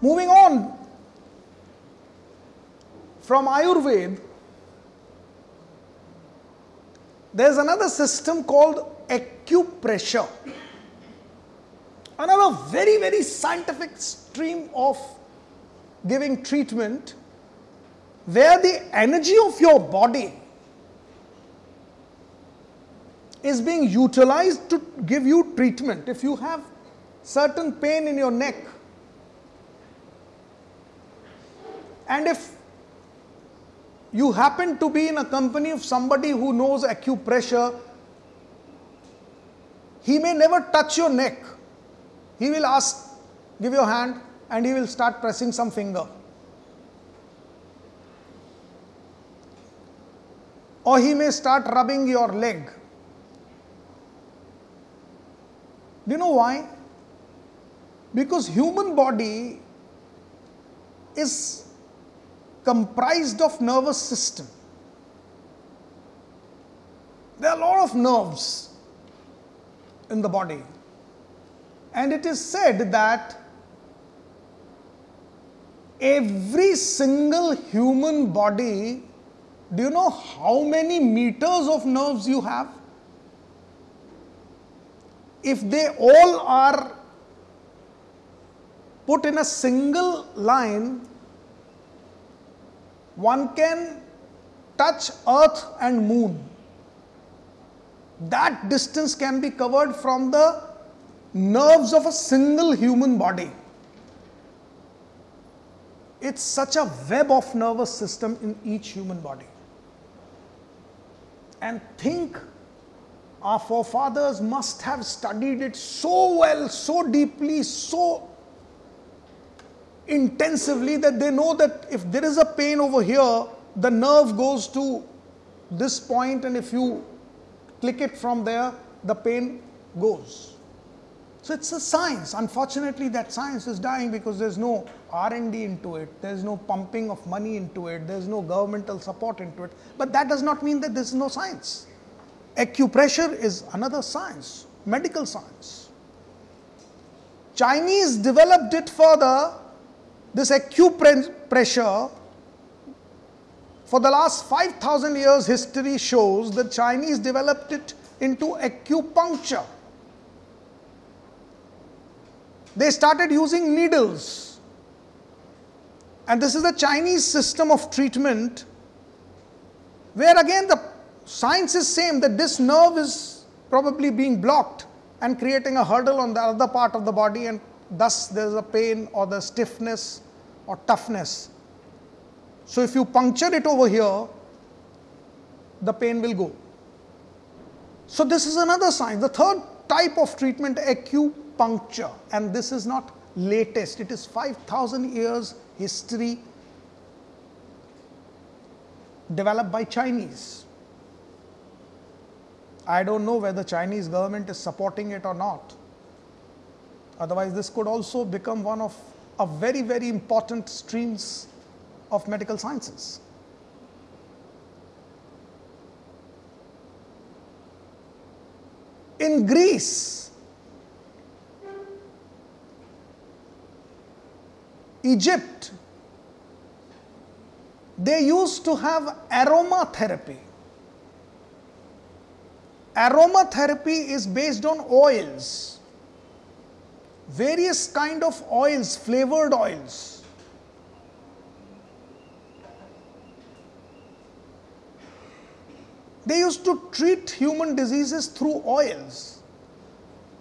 Moving on from Ayurveda, there's another system called acupressure. Another very, very scientific stream of giving treatment where the energy of your body is being utilized to give you treatment. If you have certain pain in your neck, and if you happen to be in a company of somebody who knows acupressure, he may never touch your neck. He will ask, give your hand, and he will start pressing some finger. Or he may start rubbing your leg. Do you know why? Because human body is comprised of nervous system. There are a lot of nerves in the body. And it is said that every single human body, do you know how many meters of nerves you have? If they all are put in a single line, one can touch earth and moon. That distance can be covered from the nerves of a single human body. It's such a web of nervous system in each human body. And think our forefathers must have studied it so well, so deeply, so intensively that they know that if there is a pain over here, the nerve goes to this point, and if you click it from there, the pain goes. So it's a science. Unfortunately, that science is dying because there's no R&D into it. There's no pumping of money into it. There's no governmental support into it. But that does not mean that there's no science. Acupressure is another science, medical science. Chinese developed it further this acupressure, for the last 5000 years, history shows the Chinese developed it into acupuncture. They started using needles. And this is the Chinese system of treatment, where again the science is same that this nerve is probably being blocked and creating a hurdle on the other part of the body and thus there is a pain or the stiffness or toughness. So if you puncture it over here, the pain will go. So this is another sign. The third type of treatment, acupuncture, and this is not latest. It is 5,000 years history developed by Chinese. I don't know whether Chinese government is supporting it or not. Otherwise, this could also become one of a very, very important streams of medical sciences. In Greece, Egypt, they used to have aromatherapy. Aromatherapy is based on oils various kind of oils, flavored oils. They used to treat human diseases through oils.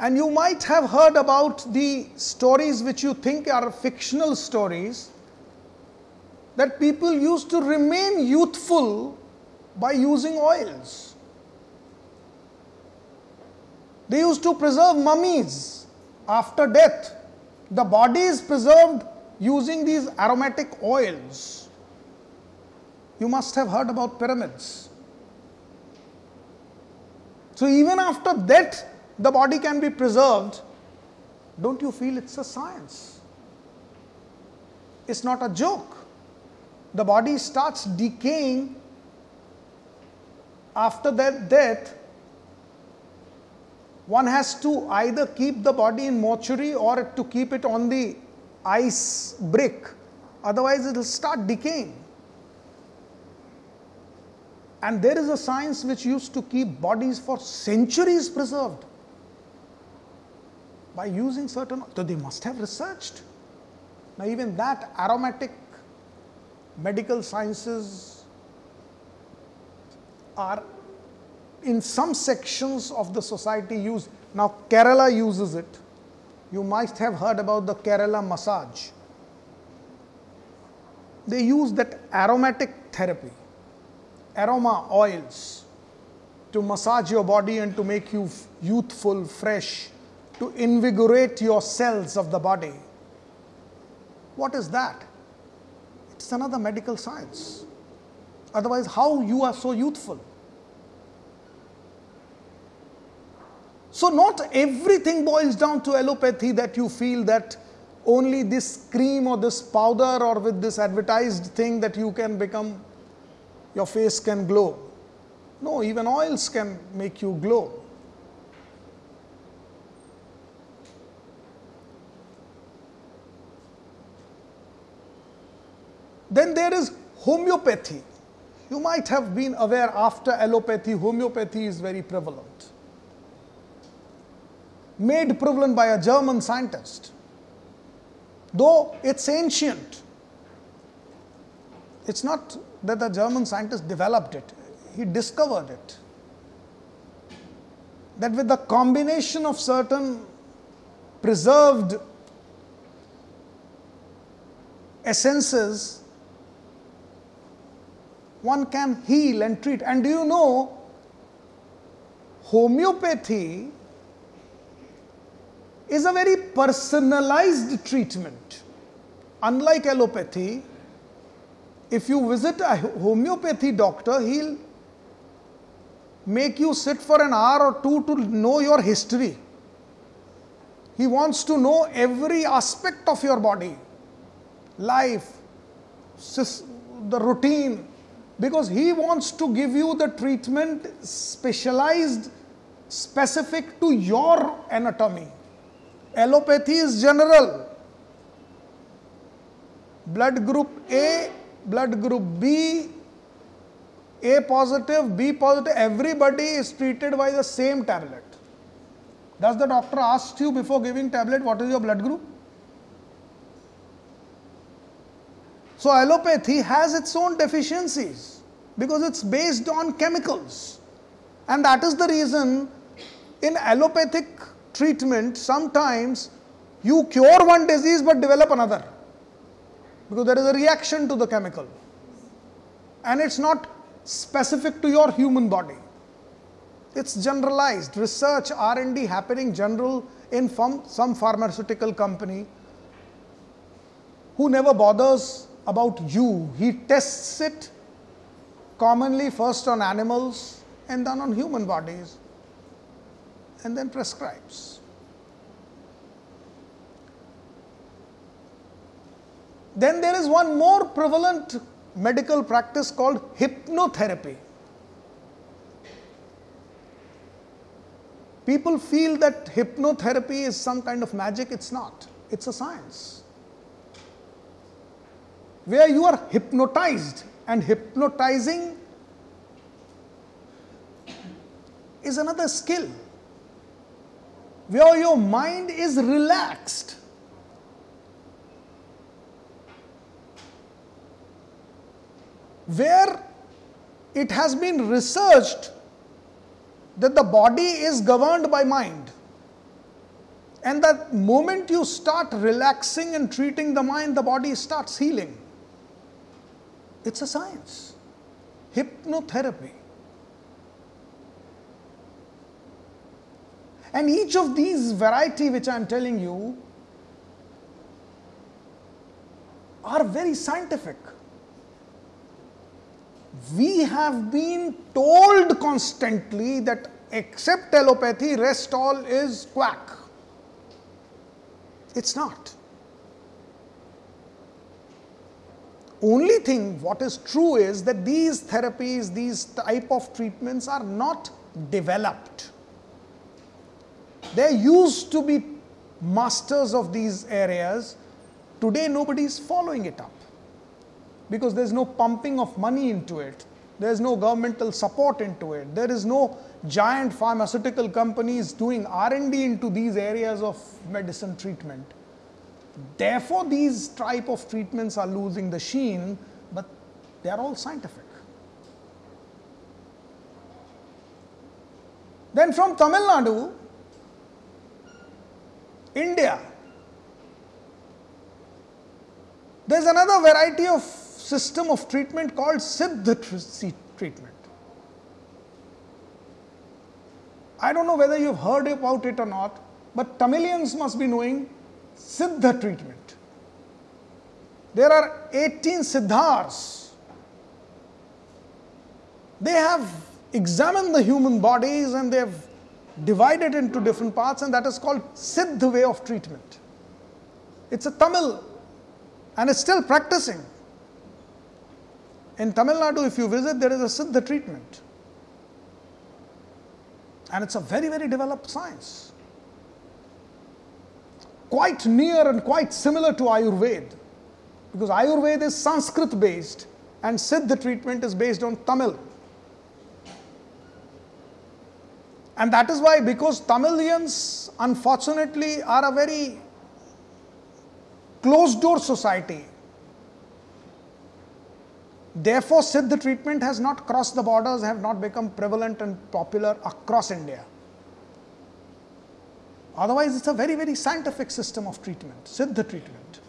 And you might have heard about the stories which you think are fictional stories that people used to remain youthful by using oils. They used to preserve mummies after death, the body is preserved using these aromatic oils. You must have heard about pyramids. So, even after death, the body can be preserved. Don't you feel it's a science? It's not a joke. The body starts decaying after that death one has to either keep the body in mortuary or to keep it on the ice brick, otherwise, it will start decaying. And there is a science which used to keep bodies for centuries preserved by using certain, so they must have researched. Now, even that aromatic medical sciences are in some sections of the society use. Now, Kerala uses it. You might have heard about the Kerala massage. They use that aromatic therapy, aroma oils, to massage your body and to make you youthful, fresh, to invigorate your cells of the body. What is that? It's another medical science. Otherwise, how you are so youthful? So, not everything boils down to allopathy that you feel that only this cream or this powder or with this advertised thing that you can become, your face can glow. No, even oils can make you glow. Then there is homeopathy. You might have been aware after allopathy, homeopathy is very prevalent. Made prevalent by a German scientist. Though it's ancient, it's not that the German scientist developed it, he discovered it. That with the combination of certain preserved essences, one can heal and treat. And do you know, homeopathy is a very personalized treatment. Unlike allopathy, if you visit a homeopathy doctor, he'll make you sit for an hour or two to know your history. He wants to know every aspect of your body, life, the routine, because he wants to give you the treatment specialized, specific to your anatomy. Allopathy is general. Blood group A, blood group B, A positive, B positive, everybody is treated by the same tablet. Does the doctor ask you before giving tablet what is your blood group? So, allopathy has its own deficiencies because it's based on chemicals. And that is the reason in allopathic treatment, sometimes you cure one disease but develop another. Because there is a reaction to the chemical. And it's not specific to your human body. It's generalized. Research r&d happening general in some pharmaceutical company who never bothers about you. He tests it commonly first on animals and then on human bodies and then prescribes. Then there is one more prevalent medical practice called hypnotherapy. People feel that hypnotherapy is some kind of magic, it's not, it's a science where you are hypnotized and hypnotizing is another skill where your mind is relaxed. Where it has been researched that the body is governed by mind. And the moment you start relaxing and treating the mind, the body starts healing. It's a science. Hypnotherapy. And each of these variety which I am telling you are very scientific. We have been told constantly that except allopathy, rest all is quack. It's not. only thing what is true is that these therapies, these type of treatments are not developed. There used to be masters of these areas Today, nobody is following it up because there's no pumping of money into it. There's no governmental support into it. There is no giant pharmaceutical companies doing R&D into these areas of medicine treatment. Therefore, these type of treatments are losing the sheen, but they are all scientific. Then from Tamil Nadu, India, there's another variety of system of treatment called Siddha treatment. I don't know whether you've heard about it or not, but Tamilians must be knowing Siddha treatment. There are 18 Siddhars. They have examined the human bodies and they have divided into different parts, and that is called Siddha way of treatment. It's a Tamil and it's still practicing. In Tamil Nadu, if you visit, there is a Siddha treatment. And it's a very, very developed science. Quite near and quite similar to Ayurveda. Because Ayurveda is Sanskrit based and Siddha treatment is based on Tamil. And that is why, because Tamilians unfortunately are a very closed door society, Therefore, Siddha treatment has not crossed the borders, have not become prevalent and popular across India. Otherwise, it's a very, very scientific system of treatment, Siddha treatment.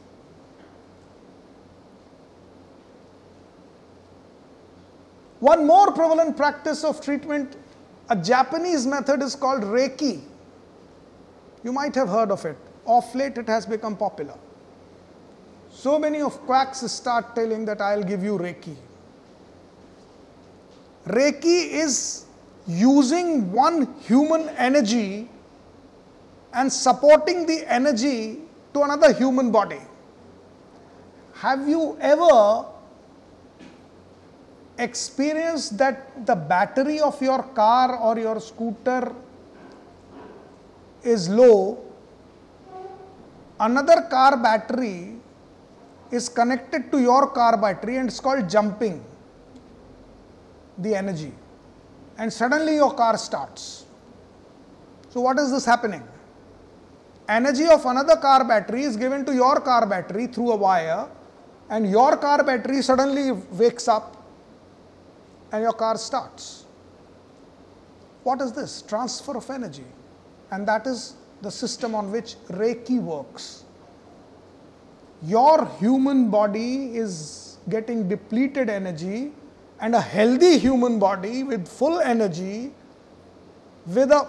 One more prevalent practice of treatment, a Japanese method is called Reiki. You might have heard of it. Of late, it has become popular. So many of quacks start telling that I'll give you Reiki. Reiki is using one human energy and supporting the energy to another human body. Have you ever experienced that the battery of your car or your scooter is low? Another car battery is connected to your car battery and it's called jumping the energy and suddenly your car starts. So, what is this happening? Energy of another car battery is given to your car battery through a wire, and your car battery suddenly wakes up and your car starts. What is this? Transfer of energy. And that is the system on which Reiki works your human body is getting depleted energy and a healthy human body with full energy with a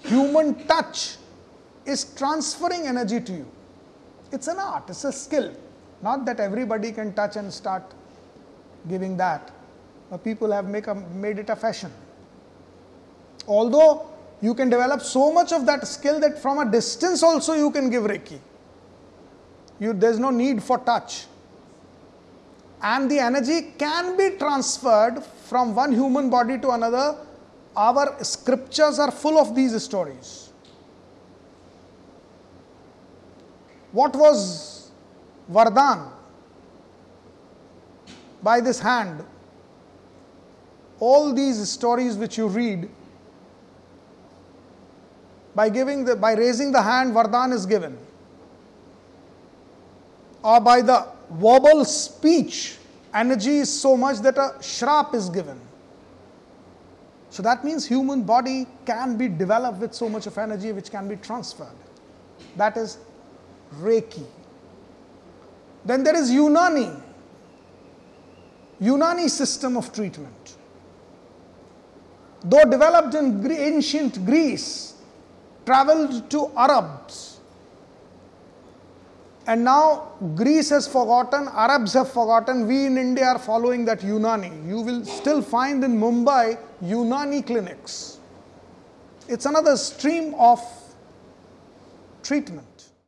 human touch is transferring energy to you. It's an art, it's a skill. Not that everybody can touch and start giving that. But people have make a, made it a fashion. Although you can develop so much of that skill that from a distance also you can give Reiki you, there's no need for touch. And the energy can be transferred from one human body to another. Our scriptures are full of these stories. What was Vardhan? By this hand, all these stories which you read, by giving the, by raising the hand, Vardhan is given or by the verbal speech, energy is so much that a shrap is given. So that means human body can be developed with so much of energy which can be transferred. That is Reiki. Then there is Unani. Unani system of treatment. Though developed in ancient Greece, traveled to Arabs, and now Greece has forgotten, Arabs have forgotten, we in India are following that Unani. You will still find in Mumbai Unani clinics. It's another stream of treatment.